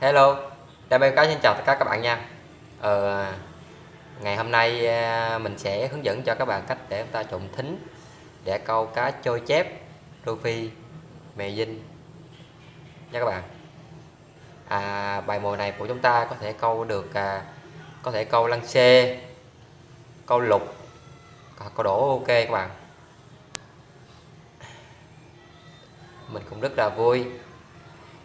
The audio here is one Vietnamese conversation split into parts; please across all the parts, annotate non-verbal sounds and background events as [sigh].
Hello, Đam mê cá xin chào tất cả các bạn nha. Ờ, Ngày hôm nay ờ, mình sẽ hướng dẫn cho các bạn cách để chúng ta trộn thính Để câu cá trôi chép, rô phi, mè dinh. Nha các bạn. À, Bài mồi này của chúng ta có thể câu được à, Có thể câu lăng xê, câu lục, câu đổ ok các bạn. Mình cũng rất là vui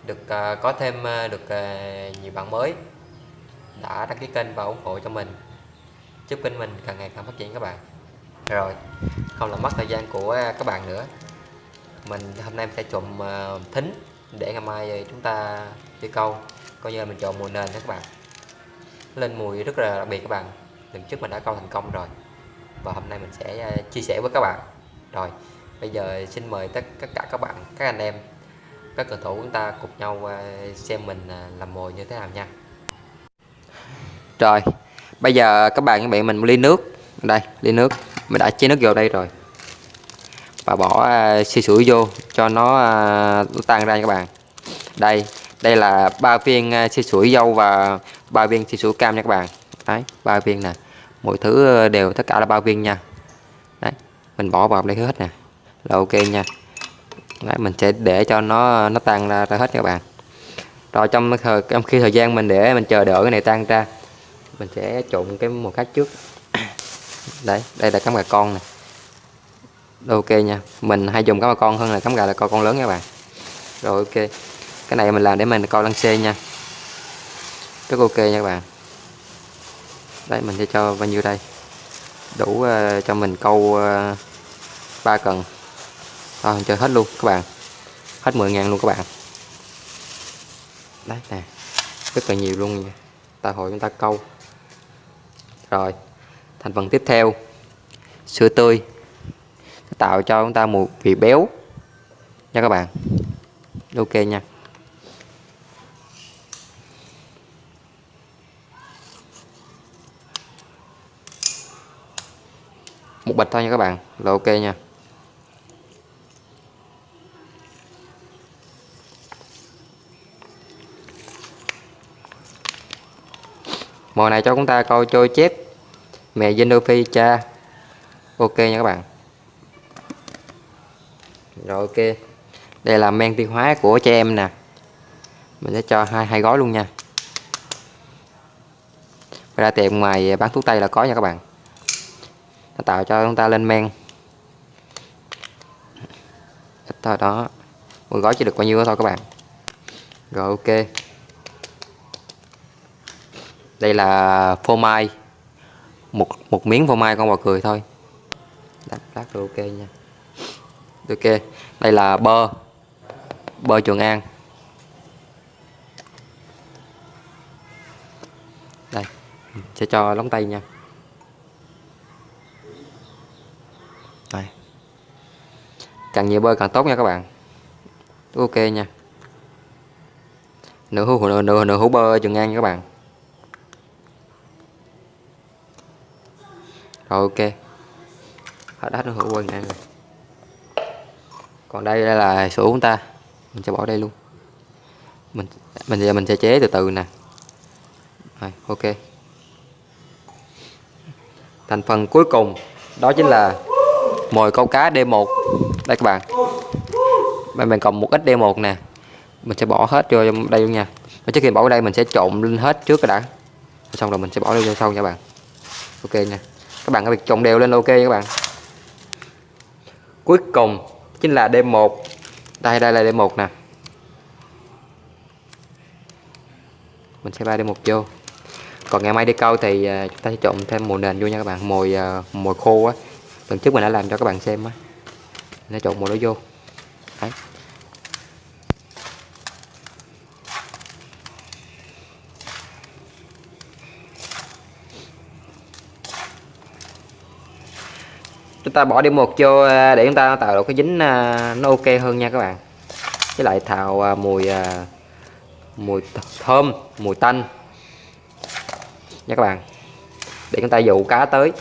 được uh, có thêm uh, được uh, nhiều bạn mới đã đăng ký kênh và ủng hộ cho mình. Chúc kênh mình càng ngày càng phát triển các bạn. Rồi không làm mất thời gian của các bạn nữa. Mình hôm nay mình sẽ trộn uh, thính để ngày mai chúng ta đi câu. Coi như là mình chọn mùi nền đó các bạn. Lên mùi rất là đặc biệt các bạn. Lần trước mình đã câu thành công rồi. Và hôm nay mình sẽ chia sẻ với các bạn. Rồi bây giờ xin mời tất cả các bạn các anh em các cầu thủ chúng ta cùng nhau à, xem mình à, làm mồi như thế nào nha. Rồi bây giờ các bạn các bạn mình ly nước. Đây ly nước. Mình đã chế nước vô đây rồi. Và bỏ à, xì sủi vô cho nó, tan ra các bạn. Đây đây là ba viên xì sủi dâu và ba viên xì sủi cam nha các bạn. Đấy ba viên nè. Mọi thứ đều tất cả là ba viên nha. Đấy mình bỏ vào đây hết nè. Là ok nha. Đấy, mình sẽ để cho nó nó tan ra, ra hết các bạn. Rồi trong thời trong khi thời gian mình để mình chờ đợi cái này tan ra mình sẽ trộn cái một khác trước. [coughs] Đấy đây là cắm gà con này. Ok nha. Mình hay dùng cắm gà con hơn là cắm gà là con con lớn các bạn. Rồi ok. Cái này mình làm để mình coi lăng xê nha. Rất ok nha các bạn. Đấy mình sẽ cho bao nhiêu đây? Đủ uh, cho mình câu uh, cần rồi chơi hết luôn, các bạn. Hết 10 ngàn luôn, các bạn. Đấy, nè. Rất là nhiều luôn nha. Ta hội chúng ta câu. Rồi, thành phần tiếp theo. Sữa tươi. Tạo cho chúng ta một vị béo. Nha các bạn. Ok nha. Một bịch thôi nha các bạn. Là ok nha. Mồi này cho chúng ta câu trôi chép. Mẹ Zenophi cha. Ok nha các bạn. Rồi ok. Đây là men tiêu hóa của trẻ em nè. Mình sẽ cho hai hai gói luôn nha. Ra tiệm ngoài bán thuốc tây là có nha các bạn. Nó tạo cho chúng ta lên men. Ít thôi, đó. Một gói chỉ được bao nhiêu đó thôi các bạn. Rồi ok đây là phô mai. Một một miếng phô mai con bò cười thôi. Đặt lát rồi ok nha. Ok đây là bơ. Bơ trường an. Đây sẽ cho lóng tay nha. Đây. Càng nhiều bơ càng tốt nha các bạn. Ok nha. Nửa hũ nửa nửa, nửa hũ bơ trường an nha các bạn. Rồi ok. Hết hết nó hữu quần ăn rồi. Còn đây, đây là sữa chúng ta. Mình sẽ bỏ đây luôn. Mình mình giờ mình sẽ chế từ từ nè. Rồi ok. Thành phần cuối cùng đó chính là mồi câu cá D1 đây các bạn. Mình còn một ít D1 nè. Mình sẽ bỏ hết vô đây luôn nha. Và trước khi bỏ vào đây mình sẽ trộn lên hết trước cái đã. Xong rồi mình sẽ bỏ đây vô sau nha bạn. Ok nha các bạn có việc trồng đều lên ok các bạn. Cuối cùng chính là D1 đây đây là D1 nè. Mình sẽ bay D1 vô. Còn ngày mai đi câu thì à, chúng ta sẽ trộn thêm mồi nền vô nha các bạn mồi à, mồi khô á. Lần trước mình đã làm cho các bạn xem á. Nó trộn mồi đó vô. Đấy. Ta bỏ đi một vô à, để chúng ta tạo được cái dính à, nó ok hơn nha các bạn. Với lại thào à, mùi mùi thơm, mùi tanh. Nha các bạn. Để chúng ta dụ cá tới.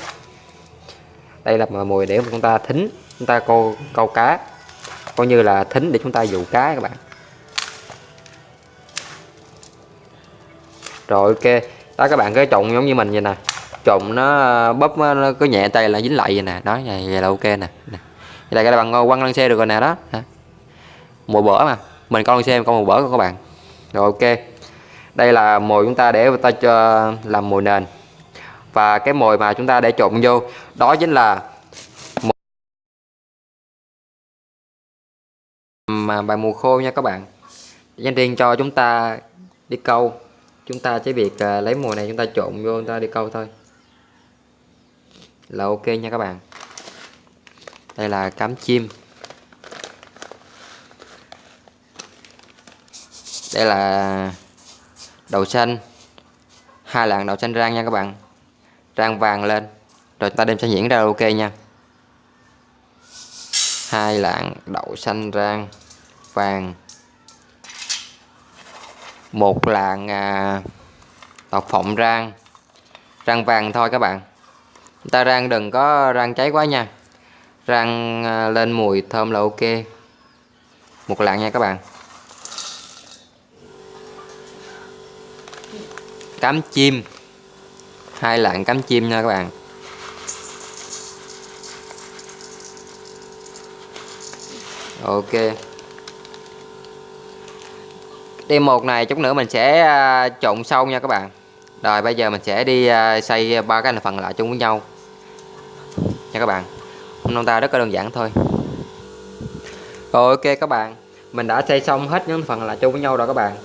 Đây là mùi để chúng ta thính, chúng ta câu câu cá. Coi như là thính để chúng ta dụ cá các bạn. Rồi ok. Đó các bạn cái trộn giống như mình vậy nè trộn nó ờ, bóp ờ, nó có nhẹ tay là dính lại vậy nè. Đó vậy, vậy là ok nè. Nè. vậy là các bạn quăng lên xe được rồi nè đó. Mùa bỡ mà. Mình con xem con mùa bỡ các bạn. Rồi ok. Đây là mồi chúng ta để ta cho làm mồi nền. Và cái mồi mà chúng ta để trộn vô đó chính là mà bài mùa khô nha các bạn. Dành riêng cho chúng ta đi câu. Chúng ta chỉ việc ờ, lấy mùa này chúng ta trộn vô chúng ta đi câu thôi là ok nha các bạn. Đây là cám chim. Đây là đậu xanh. Hai lạng đậu xanh rang nha các bạn. Rang vàng lên. Rồi chúng ta đem sẽ nhuyễn ra ok nha. Hai lạng đậu xanh rang vàng. Một lạng à, đậu phộng rang. Rang vàng thôi các bạn ta rang đừng có rang cháy quá nha. Rang à, lên mùi thơm là ok. Một lạng nha các bạn. Cám chim. Hai lạng cám chim nha các bạn. Ok. Đêm một này chút nữa mình sẽ à, trộn sâu nha các bạn. Rồi bây giờ mình sẽ đi à, xây xay ba cái thành phần lại chung với nhau nha các bạn. Hôm ta rất là đơn giản thôi. Rồi ok các bạn. Mình đã xây xong hết những phần là chung với nhau rồi các bạn.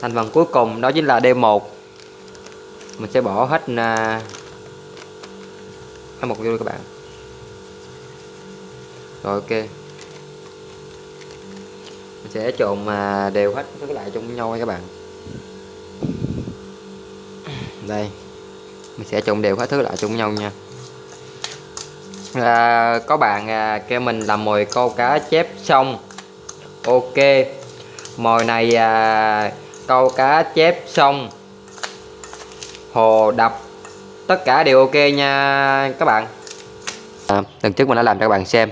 Thành phần cuối cùng đó chính là D1 mình sẽ bỏ hết uh, một vô các bạn. Rồi ok. Mình sẽ trộn mà đều hết các lại chung với nhau các bạn. Đây. Mình sẽ trộn đều hết thứ lại chung với nhau nha à, có bạn à, kêu mình làm mồi câu cá chép xong ok. Mồi này à, câu cá chép xong hồ đập. Tất cả đều ok nha các bạn. À, lần trước mình đã làm cho các bạn xem.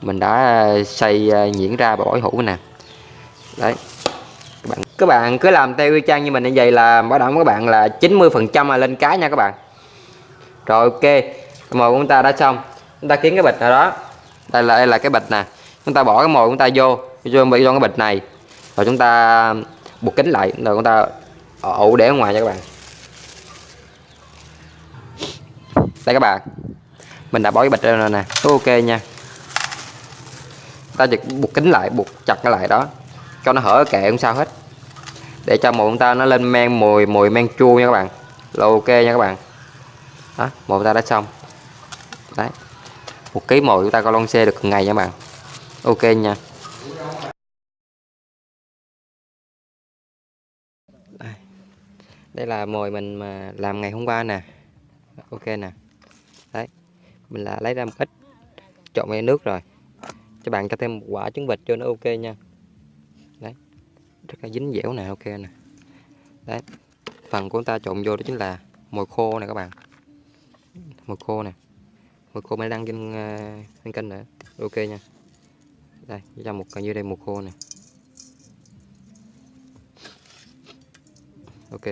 Mình đã à, xây à, nhuyễn ra và bỏ hũ nè. Đấy. Các bạn các bạn cứ làm theo y chang như mình như vậy là bảo đảm các bạn là 90 phần trăm là lên cá nha các bạn. Rồi ok. Mồi của chúng ta đã xong chúng ta kiếm cái bịch nào đó. Đây là đây là cái bịch nè. Chúng ta bỏ cái mồi chúng ta vô vô bị trong cái bịch này. Rồi chúng ta buộc kính lại, rồi chúng ta ủ để ở ngoài cho các bạn. Đây các bạn. Mình đã bỏ cái bịch ra rồi nè. Ok nha. Ta chỉ buộc kính lại, buộc chặt cái lại đó. Cho nó hở kệ không sao hết. Để cho mồi chúng ta nó lên men mùi mùi men chua nha các bạn. Là ok nha các bạn. Đó, mồi ta đã xong. Đấy một ký mồi chúng ta có lon xe được ngày nha bạn. Ok nha. Đây, đây là mồi mình mà làm ngày hôm qua nè. Ok nè. Đấy. Mình là lấy ra một ít trộn với nước rồi. Cho bạn cho thêm một quả trứng vịt cho nó ok nha. Đấy. Rất là dính dẻo nè ok nè. Đấy. Phần của chúng ta trộn vô đó chính là mồi khô nè các bạn. Mồi khô nè một khô mới đăng trên, uh, trên kênh nữa. Ok nha. Đây cho một như đây một khô này, ok.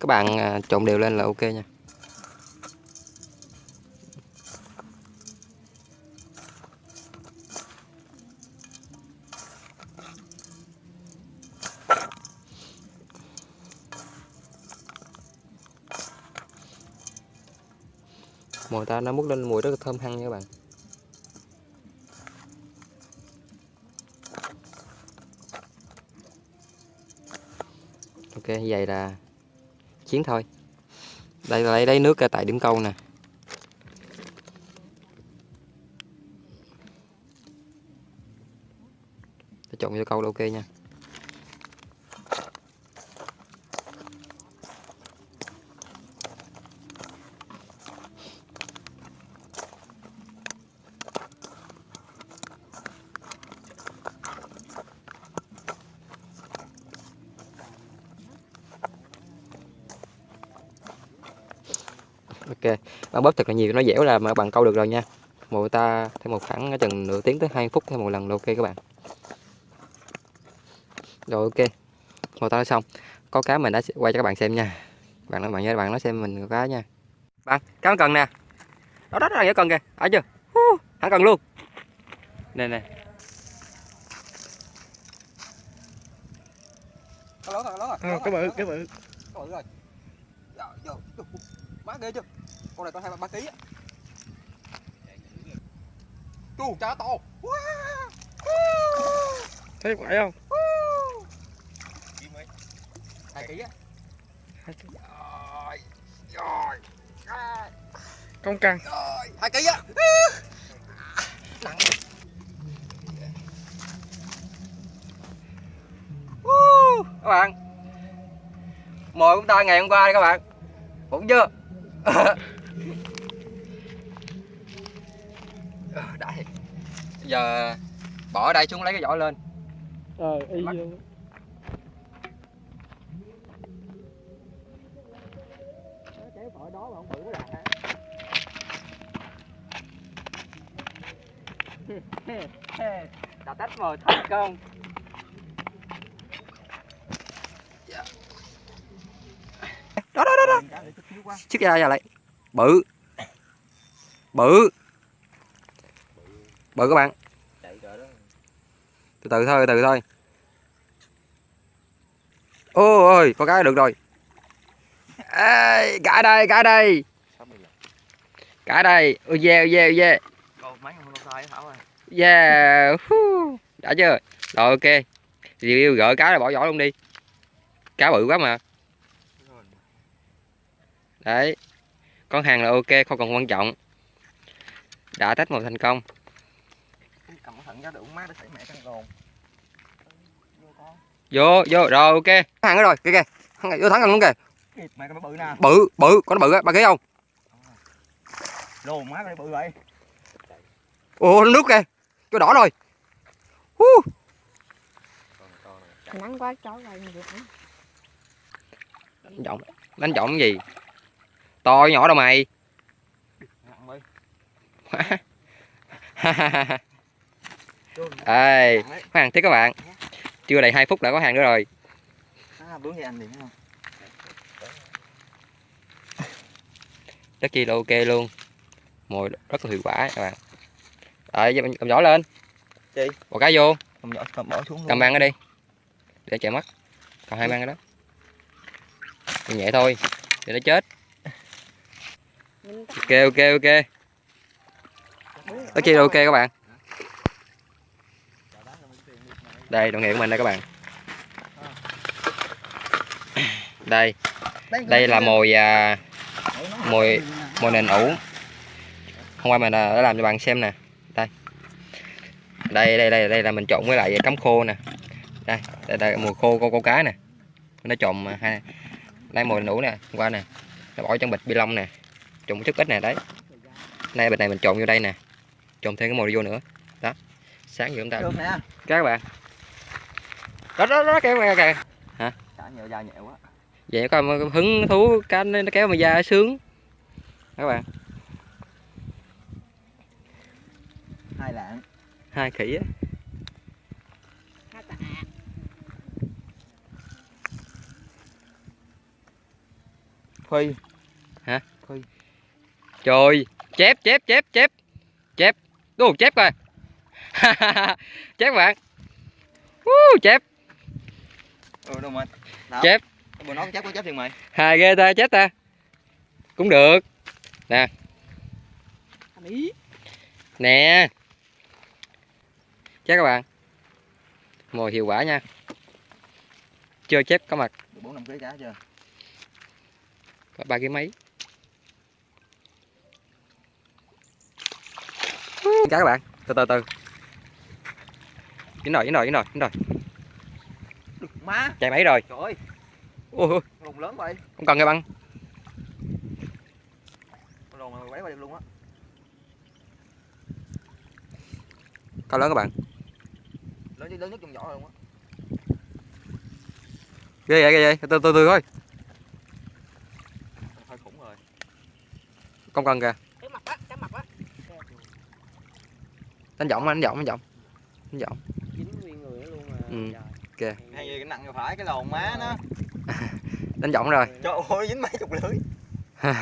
Các bạn ờ, trộn đều lên là ok nha. Mồi ta nó mút lên mùi rất là thơm hăng nha các bạn. Ok, vậy là chiến thôi. Đây là lấy lấy nước tại điểm câu nè. Trộn vô câu là ok nha. Bạn bóp thật là nhiều nó dẻo là mà bằng câu được rồi nha. Mồi ta thêm một khoảng chừng nửa tiếng tới 2 phút thêm một lần là ok các bạn. Rồi ok. Một tao nói xong. Có cá mình đã quay cho các bạn xem nha. Bạn nói bạn nhớ bạn nói xem mình có cá nha. Bạn cá cần nè. Đó đó đó nhớ cần kìa. Ở chưa? Hắn cần luôn. Nè nè. Có lớn rồi có lớn rồi. Cái bự cái bự. Có bự rồi má ghê chưa con này to hai ba ký á. Chu cá to thấy phải không? Hai ký á. Công căng hai ký á. Nặng. Các bạn. Mồi chúng ta ngày hôm qua đây các bạn. Cũng chưa [laughs] Ờ, đã thiệt. Bây giờ bỏ ở đây xuống lấy cái vỏ lên. Ờ y khỏi đó mà không bự quá đạt đã tách mồi thành công. Đó đó đó đó. Chiếc ra ra lại bự. Bự. Bự các bạn từ từ thôi từ từ thôi. Ôi ơi có cái được rồi. Ê, cả đây cả đây. Cả đây. Ôi yeah yeah yeah. Yeah đã chưa? Rồi ok. Review gỡ cá rồi bỏ vỏ luôn đi. Cá bự quá mà. Đấy. Con hàng là ok không còn quan trọng. Đã test một thành công vô vô rồi ok. Hàng đó rồi kìa kìa. Thằng này vô thắng luôn kìa. Mẹ bự nè. Bự bự con nó bự á ba ký không? Đồ má cái bự vậy. Ồ nước kìa cho đỏ rồi. Hu. nắng quá chó rồi ăn đánh trọng đánh trọng cái gì? To nhỏ đâu mày [laughs] ê có hàng tiếp các bạn. Chưa đầy 2 phút đã có hàng nữa rồi. À, bướng vậy anh liền không rất chi là ok luôn. Mồi rất là hiệu quả các bạn. Rồi giờ mình cầm vỏ lên. Chi? bỏ cá vô. Cầm vỏ cầm bỏ xuống luôn. Cầm mang ở đi. Để chạy mất. Còn hai mang ở đó. Nhẹ thôi để nó chết. Ok ok ok. Rất chi là ok các bạn đây đồng nghiệp của mình đây các bạn. Đây. Đây là mồi à, mồi mồi nền ủ. Hôm qua mình à, đã làm cho bạn xem nè. Đây. Đây đây đây đây là mình trộn với lại cắm khô nè. Đây đây, đây mùi khô con câu cá nè. Nó trộn hai đây mồi nền ủ nè hôm qua nè. Nó bỏ trong bịch bi lông nè. Trộn một chút ít nè đấy. Nay bịch này mình trộn vô đây nè. Trộn thêm cái mồi vô nữa. Đó. Sáng giờ chúng ta các bạn đó đó đó kéo kìa. Kìa cả nhựa dài nhẹ quá. Vậy có mà hứng thú cá nó nó kéo mà da sướng. Các bạn. Hai lạng. Hai khỉ á. Ha tạ. phi trời chép chép chép chép. Chép. Đúng chép coi. [laughs] Chép bạn. Uh, chép ừ đâu mà Đó. Chép. bữa nó chép có chép tiền mày. Hai ghê ta chết ta. Cũng được. Ý. nè. Chép các bạn. Mồi hiệu quả nha. Chưa chép có mặt. Bốn năm ký cá chưa? Có ba cái mấy? Cá các bạn. Từ từ từ. Dính rồi dính rồi dính rồi dính rồi má. Chạy mấy rồi. Trời ơi. Ôi, ôi. Lùng lớn vậy. Không cần cái băng. Con lùng này quấy qua được luôn á. Cao lớn các bạn. Lớn lớn nhất trong vỏ luôn á. Ghê vậy ghê vậy. Từ từ từ thôi. Hơi khủng rồi. Không cần kìa. Cái mặt á, cái mặt á. đánh giọng đánh giọng đánh giọng. Đánh giọng. Dính nguyên người luôn mà. Ừ. Trời. Kìa hay gì cái nặng vô phải cái lồn má nó. [laughs] Đánh võng rồi. Trời ơi dính mấy chục lưới [laughs]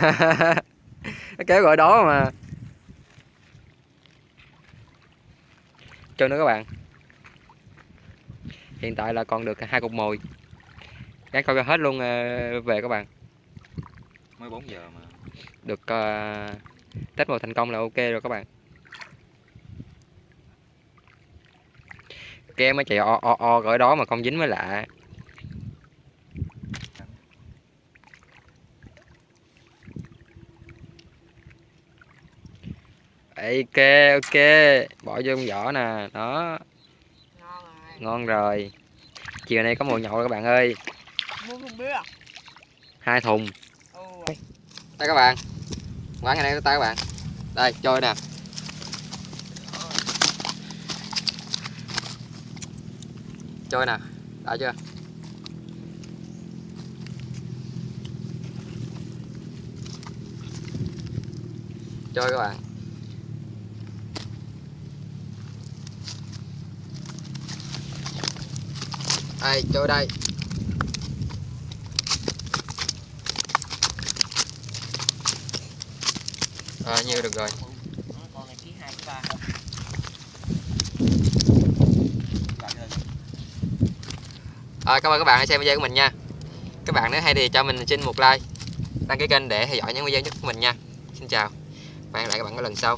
nó kéo gọi đó mà. Chơi nữa các bạn. Hiện tại là còn được hai cục mồi. Gắn coi hết luôn ờ, về các bạn. Mới 4 giờ mà. Được uh, test mồi thành công là ok rồi các bạn cái mới chạy o o o gọi đó mà không dính mới lạ ok ok bỏ vô trong vỏ nè đó. Ngon rồi. Ngon rồi chiều nay có mồi nhậu rồi các bạn ơi. Mua thùng bia hai thùng. Ồ. Đây các bạn. Quán ngày nay tay các bạn. Đây trôi nè trôi nè đã chưa? Trôi các bạn. Đây trôi đây. À, nhiêu được rồi. Con này ký hai ký ba à, cảm ơn các bạn đã xem video của mình nha. Các bạn nếu hay thì cho mình xin một like đăng ký kênh để theo dõi những video nhất của mình nha. Xin chào. Và hẹn lại các bạn ở lần sau.